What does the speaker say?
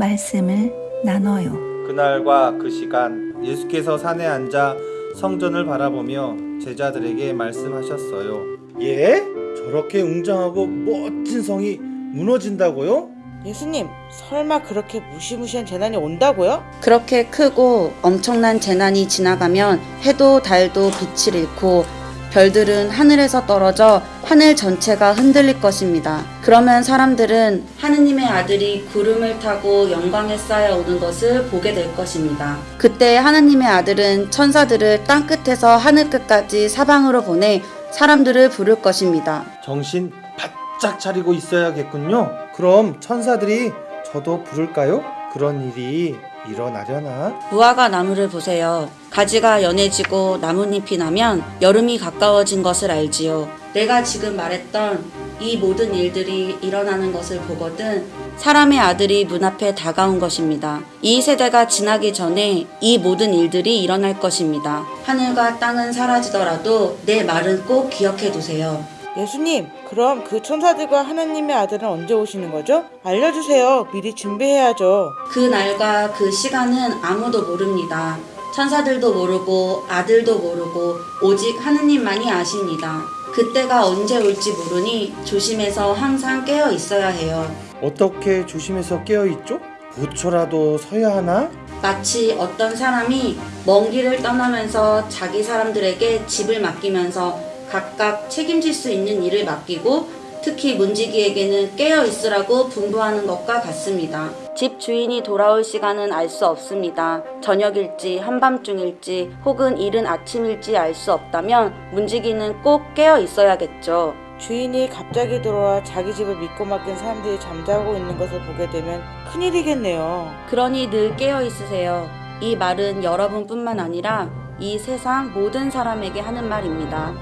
말씀을 나눠요. 그날과 그 시간 예수께서 산에 앉아 성전을 바라보며 제자들에게 말씀하셨어요. 예? 저렇게 웅장하고 멋진 성이 무너진다고요? 예수님, 설마 그렇게 무시무시한 재난이 온다고요? 그렇게 크고 엄청난 재난이 지나가면 해도 달도 빛을 잃고 별들은 하늘에서 떨어져 하늘 전체가 흔들릴 것입니다. 그러면 사람들은 하느님의 아들이 구름을 타고 영광에 쌓여 오는 것을 보게 될 것입니다. 그때 하느님의 아들은 천사들을 땅 끝에서 하늘 끝까지 사방으로 보내 사람들을 부를 것입니다. 정신 바짝 차리고 있어야겠군요. 그럼 천사들이 저도 부를까요? 그런 일이 일어나려나? 무화과 나무를 보세요. 가지가 연해지고 나뭇잎이 나면 여름이 가까워진 것을 알지요. 내가 지금 말했던 이 모든 일들이 일어나는 것을 보거든 사람의 아들이 문 앞에 다가온 것입니다. 이 세대가 지나기 전에 이 모든 일들이 일어날 것입니다. 하늘과 땅은 사라지더라도 내 말은 꼭 기억해 두세요. 예수님, 그럼 그 천사들과 하나님의 아들은 언제 오시는 거죠? 알려주세요. 미리 준비해야죠. 그 날과 그 시간은 아무도 모릅니다. 천사들도 모르고 아들도 모르고 오직 하느님만이 아십니다. 그때가 언제 올지 모르니 조심해서 항상 깨어 있어야 해요. 어떻게 조심해서 깨어 있죠? 부초라도 서야 하나? 마치 어떤 사람이 먼 길을 떠나면서 자기 사람들에게 집을 맡기면서 각각 책임질 수 있는 일을 맡기고 특히 문지기에게는 깨어 있으라고 분부하는 것과 같습니다. 집 주인이 돌아올 시간은 알 수 없습니다. 저녁일지 한밤중일지 혹은 이른 아침일지 알 수 없다면 문지기는 꼭 깨어 있어야겠죠. 주인이 갑자기 들어와 자기 집을 믿고 맡긴 사람들이 잠자고 있는 것을 보게 되면 큰일이겠네요. 그러니 늘 깨어 있으세요. 이 말은 여러분뿐만 아니라 이 세상 모든 사람에게 하는 말입니다.